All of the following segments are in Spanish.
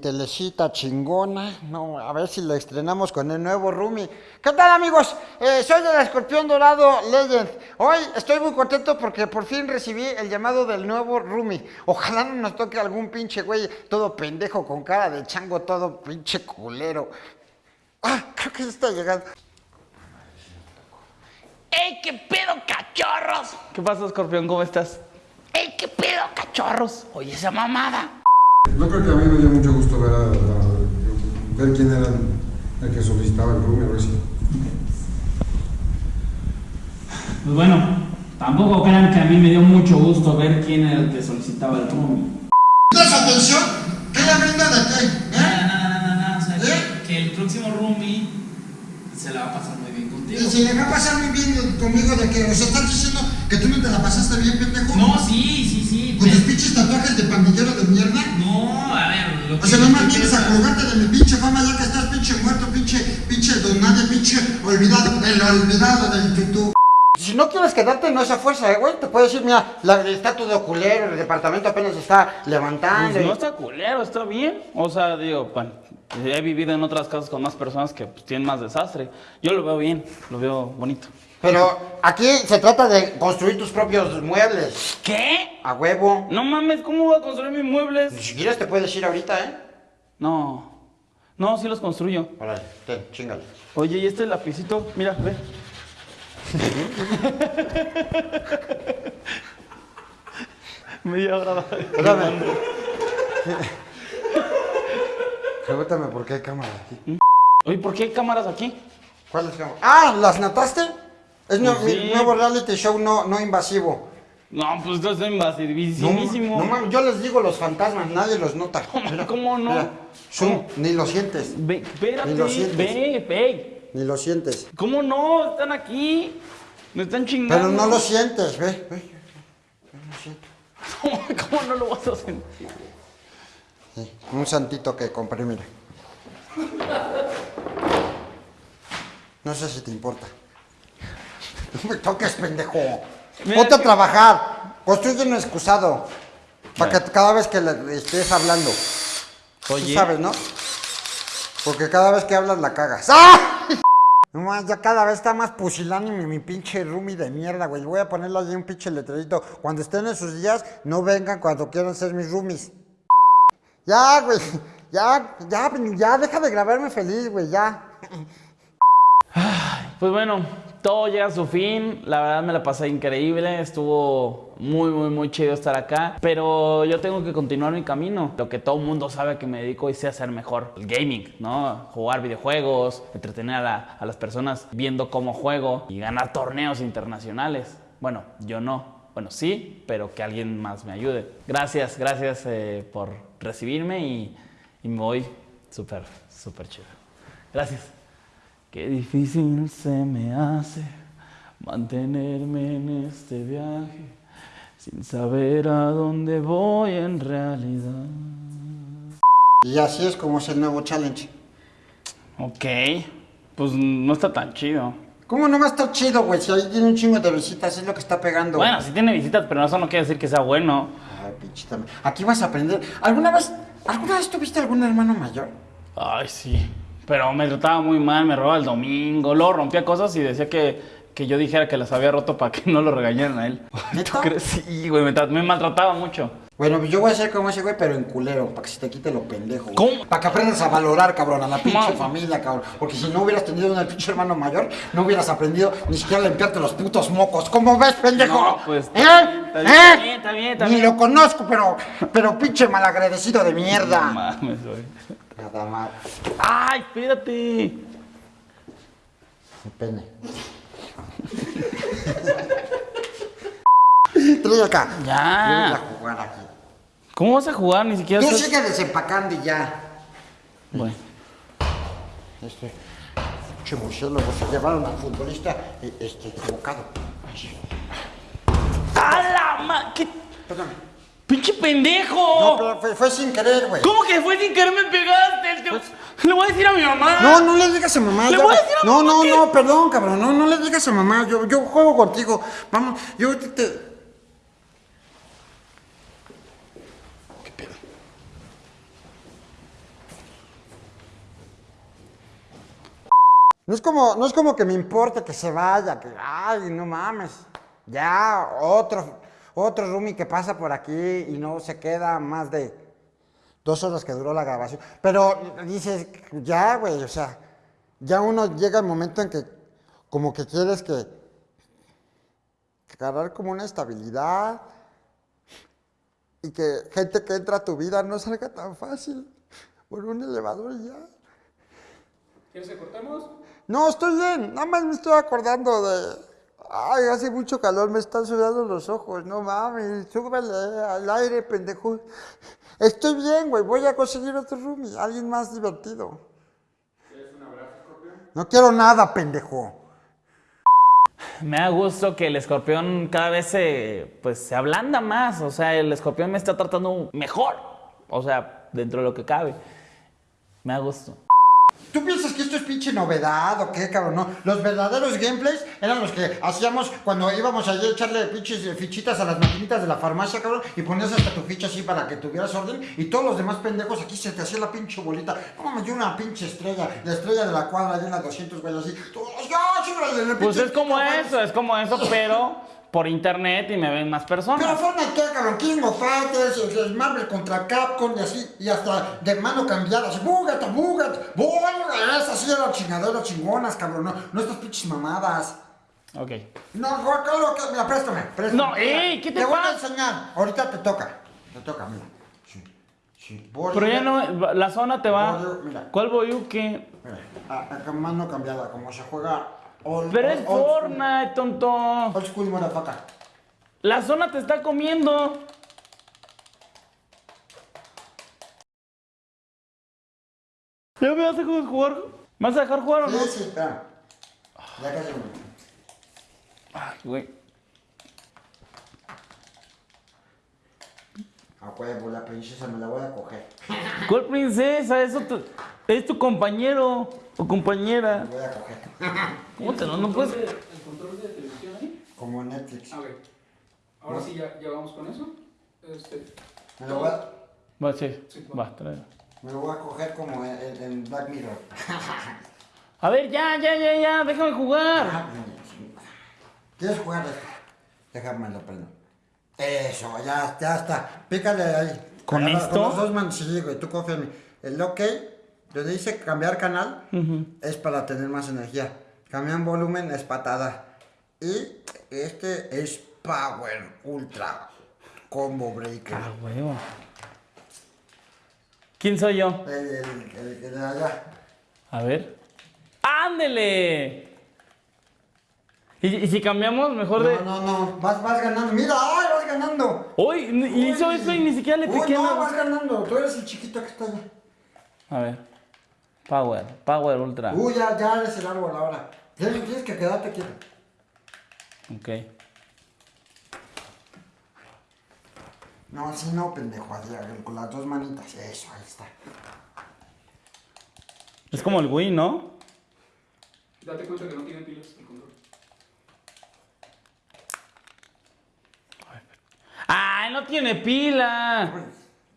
Telecita chingona. No, a ver si la estrenamos con el nuevo Rumi. ¿Qué tal, amigos? Eh, soy el Escorpión Dorado Legend. Hoy estoy muy contento porque por fin recibí el llamado del nuevo Rumi. Ojalá no nos toque algún pinche güey todo pendejo con cara de chango, todo pinche culero. Ah, creo que ya está llegando. ¡Ey, qué pedo, cachorros! ¿Qué pasa, Escorpión? ¿Cómo estás? ¡Ey, qué pedo, cachorros! Oye, esa mamada. No creo que a mí me dio mucho gusto ver, a, a- ver quién era el, el que solicitaba el room, a ver si. Pues bueno, tampoco crean que a mí me dio mucho gusto ver quién era el que solicitaba el roomie. ¿Das atención? ¿Qué le brinda de qué? No, ¿Eh? no, no, no, no, o sea, ¿Eh? que, que el próximo roomie se la va a pasar muy bien Y contigo. si le va a pasar muy bien conmigo de que, o sea, estás diciendo que tú no te la pasaste bien, pendejo. No, sí, sí, sí. Con tus pero- pinches tatuajes de pandillero de mierda. No, a ver, lo O sea, nomás vienes a pasa- colgarte de mi pinche fama ya que estás pinche muerto, pinche, pinche don nadie, pinche olvidado, el olvidado del tutú. Si no quieres quedarte en esa fuerza, eh, güey, te puedo decir, mira, la, está todo culero, el departamento apenas está levantando. Pues no está culero, está bien. O sea, digo, pan, he vivido en otras casas con más personas que pues, tienen más desastre. Yo lo veo bien, lo veo bonito. Pero aquí se trata de construir tus propios muebles. ¿Qué? A huevo. No mames, ¿cómo voy a construir mis muebles? Si quieres te puedes ir ahorita, ¿eh? No, no, sí los construyo. Órale, ten, chingale. Oye, ¿y este lapicito? Mira, ve. Media hora. Espérame. Pregúntame por qué hay cámara aquí. Oye, ¿por qué hay cámaras aquí? ¿Cuáles cámaras? ¡Ah! ¿Las notaste? Es mi nuevo reality show no, no invasivo. No, pues No, invasivísimo. no mames, yo les digo los fantasmas, nadie los nota. Mira, ¿Cómo no? mira, ni lo sientes, Ve, espérate, Ni lo sientes. ve, ve. ni lo sientes. ¿Cómo no? Están aquí. Me están chingando. Pero no lo sientes, ve, ve. No siento. ¿Cómo, cómo no lo vas a sentir? Sí, un santito que compré, mira. No sé si te importa. No me toques, pendejo. Ponte a trabajar. Construye un excusado. Para que cada vez que le estés hablando. Tú Oye. sabes, ¿no? Porque cada vez que hablas la cagas. ¡Ah! No más, ya cada vez está más pusilánime mi pinche roomie de mierda, güey. Voy a ponerle allí un pinche letrerito. Cuando estén en sus días, no vengan cuando quieran ser mis roomies. Ya, güey. Ya, ya, ya, deja de grabarme feliz, güey, ya. Pues bueno, todo llega a su fin. La verdad me la pasé increíble. Estuvo muy, muy, muy chido estar acá. Pero yo tengo que continuar mi camino. Lo que todo mundo sabe que me dedico y sé hacer mejor. El gaming, ¿no? Jugar videojuegos, entretener a, la- a las personas viendo cómo juego y ganar torneos internacionales. Bueno, yo no. Bueno, sí, pero que alguien más me ayude. Gracias, gracias eh, por recibirme y, y me voy súper, súper chido. Gracias. Qué difícil se me hace mantenerme en este viaje sin saber a dónde voy en realidad. Y así es como es el nuevo challenge. Ok, pues no está tan chido. ¿Cómo no va a estar chido, güey? Si ahí tiene un chingo de visitas, es lo que está pegando. Bueno, sí tiene visitas, pero eso no quiere decir que sea bueno. Ay, pinche. Aquí vas a aprender. ¿Alguna vez, alguna vez tuviste algún hermano mayor? Ay, sí. Pero me trataba muy mal, me robaba el domingo, luego rompía cosas y decía que, que yo dijera que las había roto para que no lo regañaran a él. ¿Neta? ¿Tú crees? Sí, güey, me, me maltrataba mucho. Bueno, yo voy a ser como ese güey, pero en culero, para que se te quite lo pendejo. güey. ¿Cómo? Para que aprendas a valorar, cabrón, a la pinche familia, cabrón. Porque si no hubieras tenido un pinche hermano mayor, no hubieras aprendido ni siquiera a limpiarte los putos mocos. ¿Cómo ves, pendejo? No, pues, ¿Eh? está bien, ¿Eh? está bien, está bien, está Ni bien. lo conozco, pero, pero pinche malagradecido de mierda. No mames, güey. Nada más. ¡Ay, espérate! Mi pene. Acá. Ya. Voy a jugar aquí. ¿Cómo vas a jugar? Ni siquiera Tú estás- sigue desempacando y ya. Bueno. Este, pinche murciélago, se llevaron al futbolista eh, este, equivocado. ¡A la ma... ¿Qué? Perdón. ¡Pinche pendejo! No, pero fue, fue sin querer, güey. ¿Cómo que fue sin querer me pegaste? Te- Le voy a decir a mi mamá. No, no le digas a mamá. Le ya voy a decir a no, mamá no, que- no, perdón, cabrón. No, no le digas a mamá. Yo, yo juego contigo. Vamos, yo te. te- No es como, no es como que me importe que se vaya, que, ay, no mames. Ya, otro, otro roomie que pasa por aquí y no se queda más de dos horas que duró la grabación. Pero dices, ya, güey, o sea, ya uno llega el momento en que como que quieres que, que agarrar como una estabilidad y que gente que entra a tu vida no salga tan fácil por un elevador y ya. ¿Quieres que cortemos? No, estoy bien. Nada más me estoy acordando de. Ay, hace mucho calor, me están sudando los ojos. No mames, súbele al aire, pendejo. Estoy bien, güey. Voy a conseguir otro roomie, alguien más divertido. ¿Quieres un abrazo, No quiero nada, pendejo. Me da gusto que el escorpión cada vez se, pues, se ablanda más. O sea, el escorpión me está tratando mejor. O sea, dentro de lo que cabe. Me da gusto. ¿Tú piensas que esto es pinche novedad o qué, cabrón? No, los verdaderos gameplays eran los que hacíamos cuando íbamos allí a echarle pinches fichitas a las maquinitas de la farmacia, cabrón, y ponías hasta tu ficha así para que tuvieras orden, y todos los demás pendejos aquí se te hacía la pinche bolita. No mames, yo una pinche estrella, la estrella de la cuadra, de 200 güeyes así. Todos, sí, el Pues es como eso, es como eso, pero por internet y me ven más Pero personas. Fortnite, ¿qué, cabrón? King of Fighters, el- el Marvel contra Capcom y así, y hasta de mano cambiada, así, búgata, búgata, búgata, esas así eran chingaderas chingonas, cabrón, no, no estas pinches mamadas. Ok. No, Carlos, que- mira, préstame, préstame. No, ey, ¿qué te voy a enseñar, ahorita te toca, te toca, mira. Sí, sí, Pero ya no, la zona te va. Mira. ¿Cuál qué? Mira, a- mano cambiada, como se juega... old- Pero old- es old- Fortnite, tonto. Old school, motherfucker. La zona te está comiendo. ¿Ya me vas a dejar jugar? ¿Me vas a dejar jugar o no? Sí, sí, espera. Ya casi me... Ay, güey. A huevo, la princesa me la voy a coger. ¿Cuál princesa? Eso tu- es tu compañero o compañera. Voy a coger. ¿Cómo te lo no puedes? ¿El control de televisión ahí? Como Netflix. A ver. Ahora sí, ya, ya vamos con eso. Este, Me lo voy a, Va, sí. Sí, Va, tráelo. me lo voy a coger como en, Black Mirror. A ver, ya, ya, ya, ya, déjame jugar. Ah, ¿Quieres jugar esto? Déjame lo prendo. Eso, ya, ya está. Pícale ahí. ¿Con esto? Con los dos manos, sí, güey, tú confía en mí. El OK, donde dice cambiar canal, es para tener más energía. Cambiar volumen es patada. Y este es Power Ultra Combo Breaker. Ah, huevo. ¿Quién soy yo? El, el, el- de allá. A ver. ¡Ándele! ¿Y, y si cambiamos mejor de.? No, no, no, vas, vas ganando. Mira, ¡ay, vas ganando! Uy, hizo Uy. eso y ni siquiera le Uy, piqué no, nada. vas ganando. Tú eres el chiquito que está allá. A ver. Power, Power Ultra. Uy, ya, ya eres el árbol ahora. Tienes, tienes que quedarte quieto. Ok. No, así no, pendejo. así, con las dos manitas. Eso, ahí está. Es como el Wii, ¿no? date cuenta que no tiene pilas el control. ¡Ay, no tiene pila!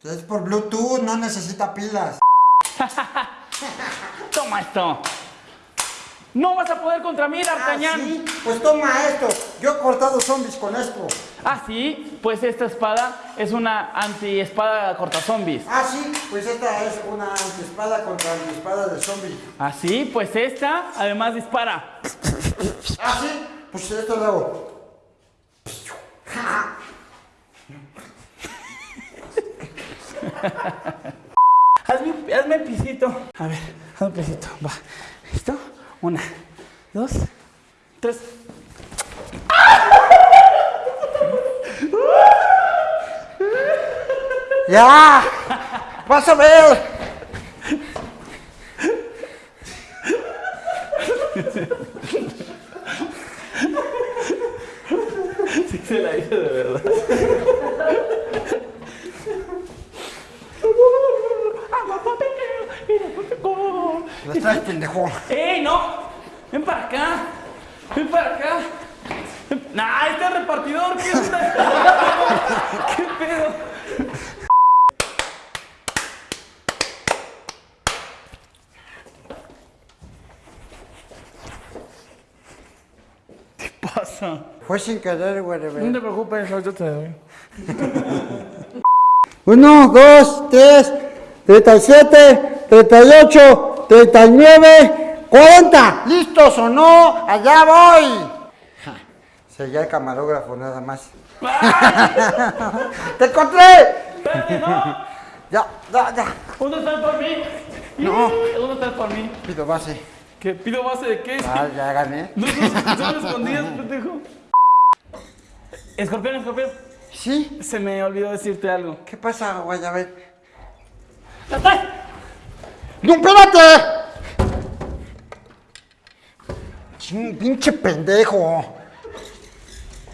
Es por Bluetooth, no necesita pilas. Toma esto. No vas a poder contra mí, Ah, D'Artagnan. sí, Pues toma esto. Yo he cortado zombies con esto. Ah, sí. Pues esta espada es una anti-espada corta zombies. Ah, sí, pues esta es una espada contra mi espada de zombie. Ah, sí. Pues esta además dispara. Ah, sí, pues esto lo hago. Hazme, hazme pisito. A ver, hazme pisito. Va. ¿Listo? Una, dos, tres. ¡Ya! ¡Vas a ver! Sí, se la hice de verdad. Lo traes, pendejo. ¡Ey, no! ¡Ven para acá! ¡Ven para acá! ¡Nah, este es repartidor! ¿Qué onda? ¿Qué pedo? Fue sin querer, güey. No te preocupes, ahorita te doy. Uno, dos, tres, treinta y siete, treinta y ocho, treinta y nueve, cuarenta. ¿Listos o no? Allá voy. Ja, Seguía el camarógrafo nada más. ¡Te encontré! Espérate, no. Ya, ya, ya. ¿Dónde estás por mí? No. ¿Dónde estás por mí? Pido base. ¿Qué? ¿Pido base de qué? Ah, ya gané. No, no, no me escondías, pendejo. Escorpión, escorpión. ¿Sí? Se me olvidó decirte algo. ¿Qué pasa, Guayabet? ¡No, espérate! Pinche pendejo.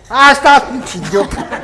Ah, estás, pinche idiota.